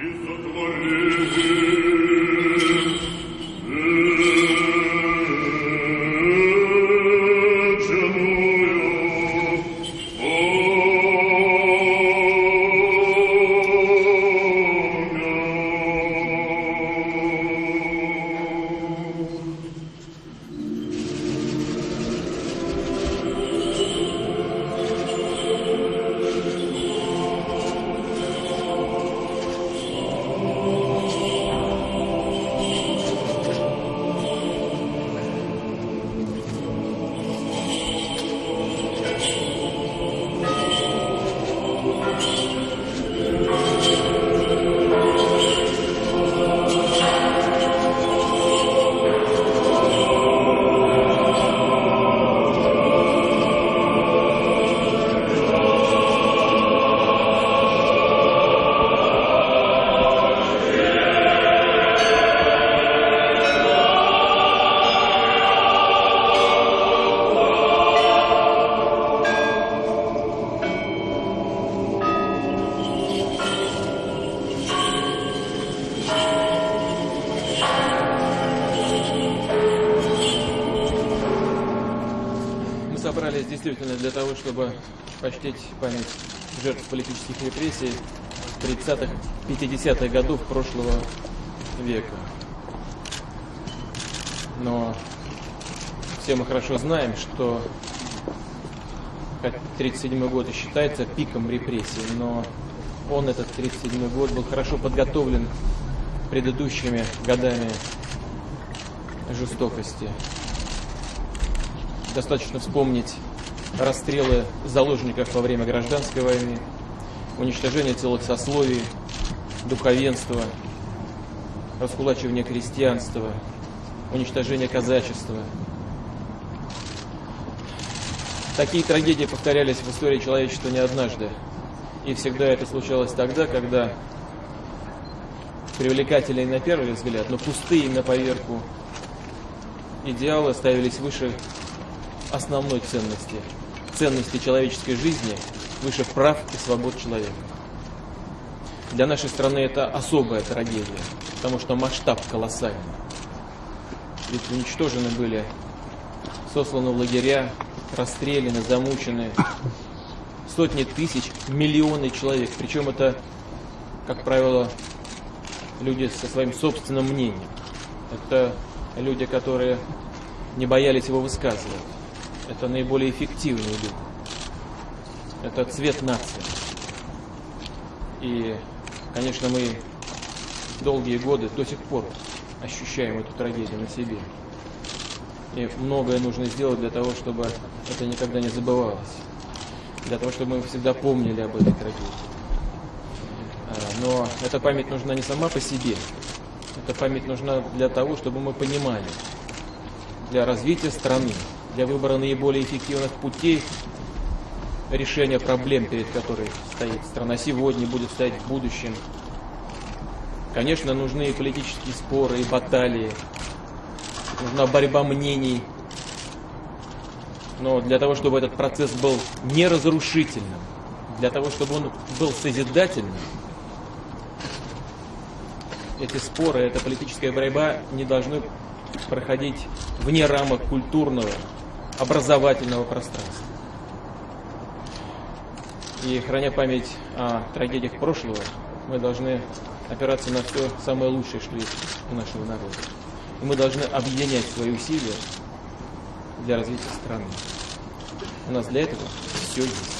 Is собрались действительно для того, чтобы почтить память жертв политических репрессий 30-х, 50-х годов прошлого века. Но все мы хорошо знаем, что 1937 год и считается пиком репрессий, но он, этот 1937 год, был хорошо подготовлен предыдущими годами жестокости. Достаточно вспомнить расстрелы заложников во время гражданской войны, уничтожение целых сословий, духовенства, раскулачивание крестьянства, уничтожение казачества. Такие трагедии повторялись в истории человечества не однажды. И всегда это случалось тогда, когда привлекательные на первый взгляд, но пустые на поверку идеалы ставились выше основной ценности, ценности человеческой жизни, выше прав и свобод человека. Для нашей страны это особая трагедия, потому что масштаб колоссальный. Ведь уничтожены были, сосланы в лагеря, расстреляны, замучены сотни тысяч, миллионы человек. Причем это, как правило, люди со своим собственным мнением. Это люди, которые не боялись его высказывать. Это наиболее эффективные люди. Это цвет нации. И, конечно, мы долгие годы до сих пор ощущаем эту трагедию на себе. И многое нужно сделать для того, чтобы это никогда не забывалось. Для того, чтобы мы всегда помнили об этой трагедии. А, но эта память нужна не сама по себе. Эта память нужна для того, чтобы мы понимали, для развития страны, для выбора наиболее эффективных путей решения проблем, перед которой стоит страна сегодня, будет стоять в будущем. Конечно, нужны и политические споры, и баталии, нужна борьба мнений. Но для того, чтобы этот процесс был не разрушительным, для того, чтобы он был созидательным, эти споры, эта политическая борьба не должны проходить вне рамок культурного, образовательного пространства. И храня память о трагедиях прошлого, мы должны опираться на все самое лучшее, что есть у нашего народа. И мы должны объединять свои усилия для развития страны. У нас для этого все есть.